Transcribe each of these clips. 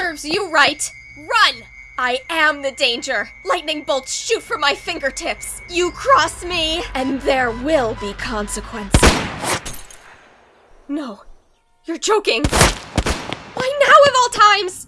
Serves you right. Run! I am the danger. Lightning bolts shoot from my fingertips. You cross me, and there will be consequences. No, you're joking. Why now of all times?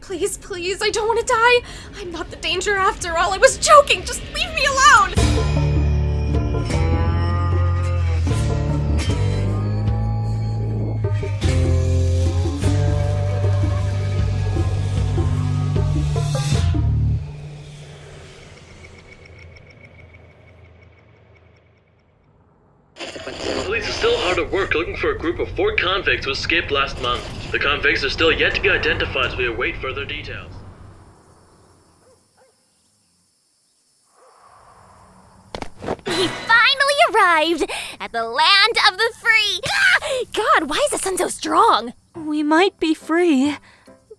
Please, please, I don't want to die. I'm not the danger after all. I was joking. Just leave me alone. Police are still hard at work looking for a group of four convicts who escaped last month. The convicts are still yet to be identified as we await further details. He finally arrived at the land of the free. Ah! God, why is the sun so strong? We might be free,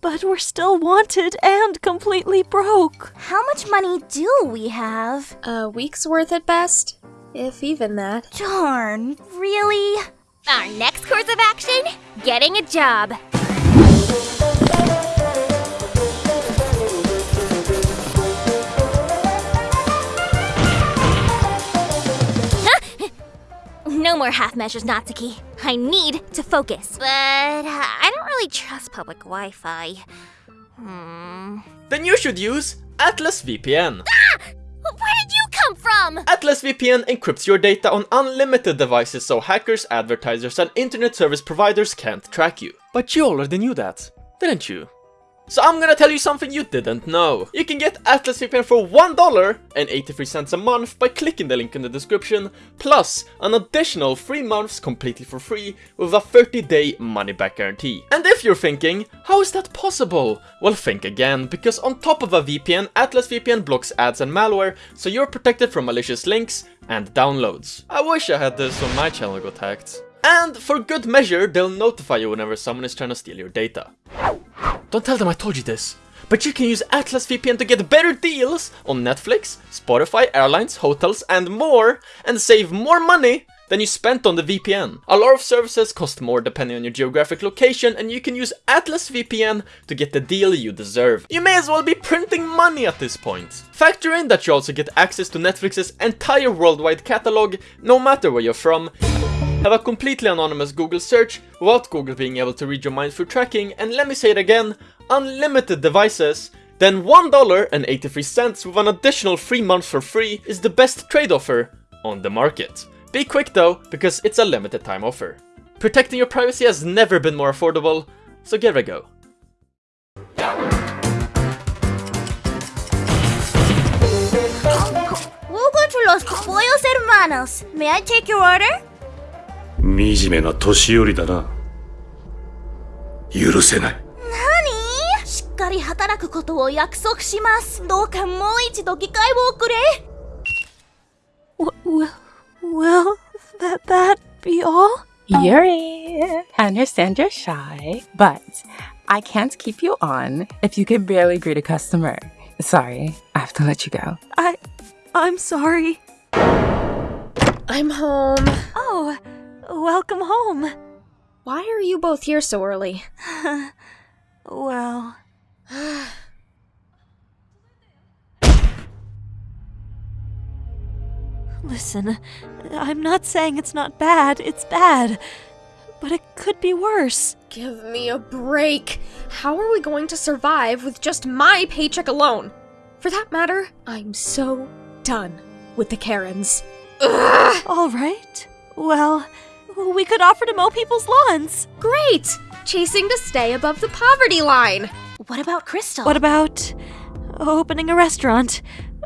but we're still wanted and completely broke. How much money do we have? A week's worth at best, if even that. Darn, really? Our next course of action? Getting a job. Huh? No more half measures, Natsuki. I need to focus. But uh, I don't really trust public Wi Fi. Hmm. Then you should use Atlas VPN. Ah! Where did you come from? Atlas VPN encrypts your data on unlimited devices so hackers, advertisers, and internet service providers can't track you. But you already knew that, didn't you? So I'm gonna tell you something you didn't know. You can get Atlas VPN for $1 and 83 cents a month by clicking the link in the description, plus an additional 3 months completely for free with a 30-day money-back guarantee. And if you're thinking, how is that possible? Well think again, because on top of a VPN, Atlas VPN blocks ads and malware, so you're protected from malicious links and downloads. I wish I had this when my channel got hacked. And for good measure, they'll notify you whenever someone is trying to steal your data. Don't tell them I told you this. But you can use Atlas VPN to get better deals on Netflix, Spotify, airlines, hotels, and more, and save more money than you spent on the VPN. A lot of services cost more depending on your geographic location, and you can use Atlas VPN to get the deal you deserve. You may as well be printing money at this point. Factor in that you also get access to Netflix's entire worldwide catalog, no matter where you're from, have a completely anonymous Google search without Google being able to read your mind through tracking, and let me say it again, unlimited devices, then $1.83 with an additional 3 months for free is the best trade offer on the market. Be quick though, because it's a limited time offer. Protecting your privacy has never been more affordable, so give it a go. Welcome to Los Pollos Hermanos. May I take your order? 惨めな年寄りだな許せない何しっかり働くことを約束します。どうかもう一度機会をくれ。W- w- will that that be all? Yuri, I understand you're shy, but I can't keep you on if you can barely greet a customer. Sorry, I have to let you go. I I'm sorry. I'm home. Oh, welcome home. Why are you both here so early? Well, Listen, I'm not saying it's not bad, it's bad. But it could be worse. Give me a break. How are we going to survive with just my paycheck alone? For that matter, I'm so done with the Karens. Ugh! All right. Well, we could offer to mow people's lawns. Great! Chasing to stay above the poverty line. What about Crystal? What about opening a restaurant?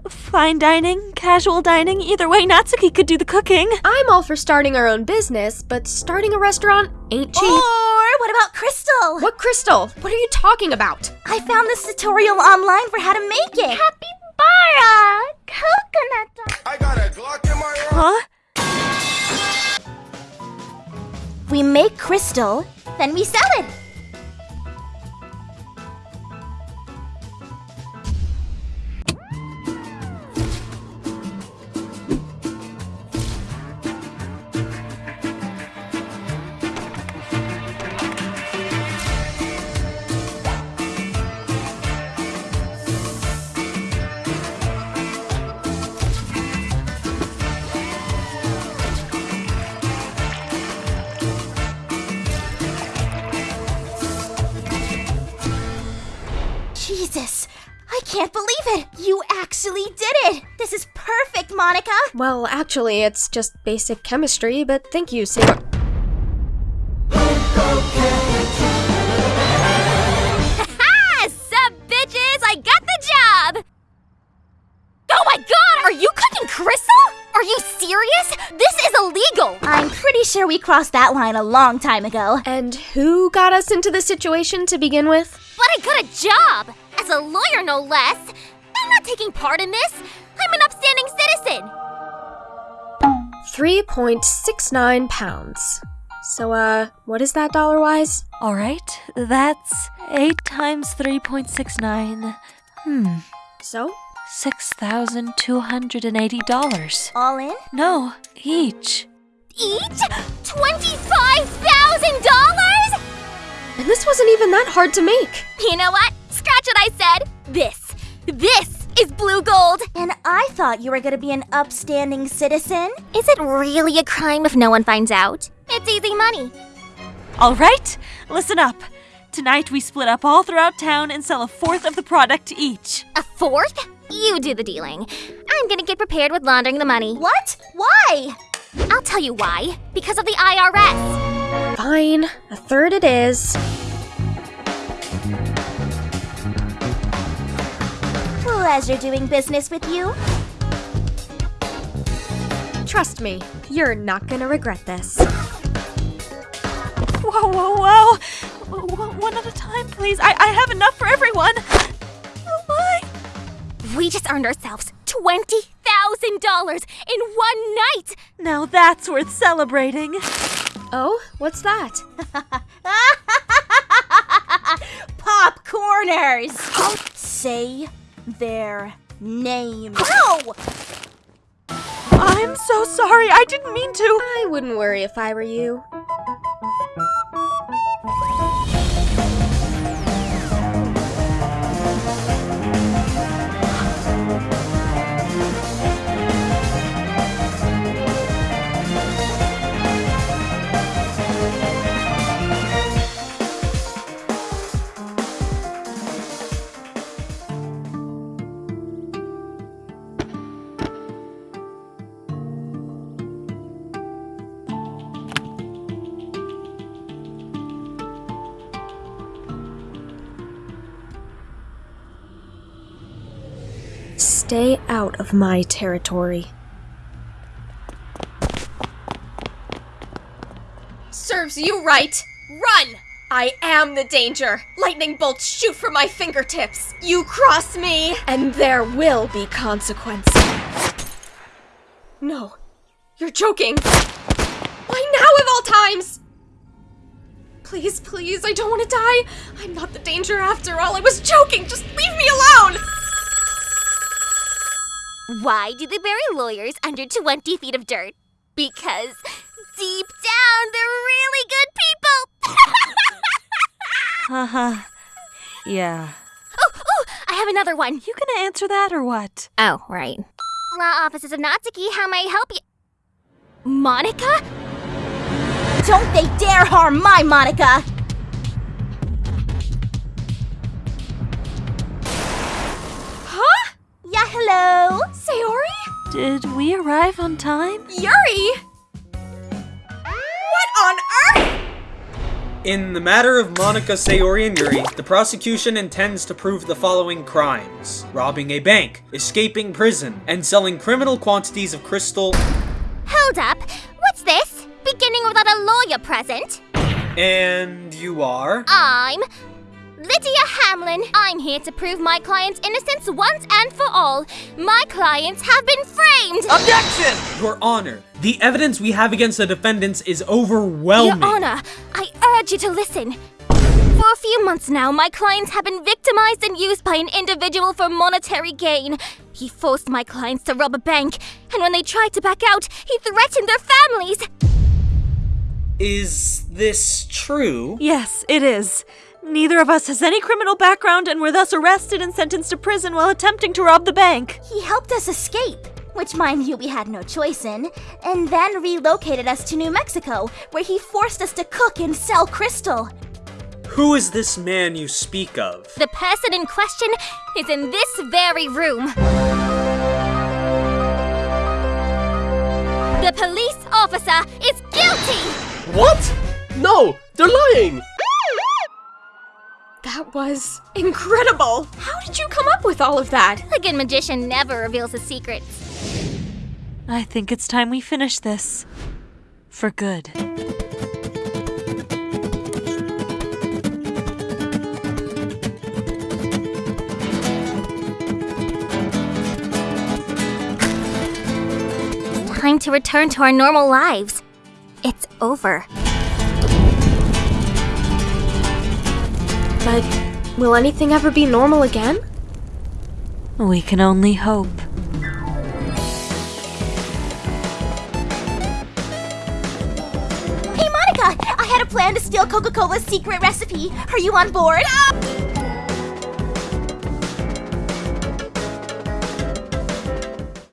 Fine dining, casual dining, either way, Natsuki could do the cooking. I'm all for starting our own business, but starting a restaurant ain't cheap. Or what about Crystal? What crystal? What are you talking about? I found this tutorial online for how to make it. Capybara! Coconut. I got a Glock in my Huh? We make crystal, then we sell it. Jesus! I can't believe it! You actually did it! This is perfect, Monika! Well, actually, it's just basic chemistry, but thank you, Sarah. Serious? This is illegal! I'm pretty sure we crossed that line a long time ago. And who got us into this situation to begin with? But I got a job! As a lawyer, no less! I'm not taking part in this! I'm an upstanding citizen! 3.69 pounds. So, uh, what is that dollar wise? Alright, that's 8 times 3.69. Hmm, So? $6,280. All in? No, each. Each? $25,000? And this wasn't even that hard to make. You know what? Scratch what I said! This! This is blue gold! And I thought you were gonna be an upstanding citizen. Is it really a crime if no one finds out? It's easy money. Alright, listen up. Tonight we split up all throughout town and sell a fourth of the product to each. A fourth? You do the dealing. I'm gonna get prepared with laundering the money. What? Why? I'll tell you why. Because of the IRS. Fine, a third it is. Pleasure doing business with you. Trust me, you're not gonna regret this. Whoa, whoa, whoa! One at a time, please. I, I have enough for everyone. My! We just earned ourselves $20,000 in one night. Now that's worth celebrating. Oh, what's that? Popcorners! Say their name. No! I'm so sorry. I didn't mean to. I wouldn't worry if I were you. Stay out of my territory. Serves you right! Run! I am the danger! Lightning bolts shoot from my fingertips! You cross me, and there will be consequence. No, you're joking! Why now of all times? Please, please, I don't want to die! I'm not the danger after all, I was joking! Just leave me alone! Why do they bury lawyers under 20 feet of dirt? Because deep down, they're really good people. Haha. Uh-huh. yeah. oh, oh, I have another one. You gonna answer that or what? Oh, right. Law offices of Natsuki, how may I help you? Monika? Don't they dare harm my Monika! Yeah, hello? Sayori? Did we arrive on time? Yuri? What on earth? In the matter of Monika Sayori and Yuri, the prosecution intends to prove the following crimes. Robbing a bank, escaping prison, and selling criminal quantities of crystal Hold up. What's this? Beginning without a lawyer present? And you are? I'm Lydia Hamlin. I'm here to prove my client's innocence once and for all. My clients have been framed. Objection! Your Honor, the evidence we have against the defendants is overwhelming. Your Honor, I urge you to listen. For a few months now, my clients have been victimized and used by an individual for monetary gain. He forced my clients to rob a bank, and when they tried to back out, he threatened their families. Is this true? Yes, it is. Neither of us has any criminal background and were thus arrested and sentenced to prison while attempting to rob the bank. He helped us escape, which, mind you, we had no choice in, and then relocated us to New Mexico, where he forced us to cook and sell crystal. Who is this man you speak of? The person in question is in this very room. The police officer is guilty! What? No, they're lying! That was incredible! How did you come up with all of that? A good magician never reveals his secrets. I think it's time we finish this. For good. Time to return to our normal lives. It's over. But will anything ever be normal again? We can only hope. Hey, Monika! I had a plan to steal Coca Cola's secret recipe. Are you on board? Ah!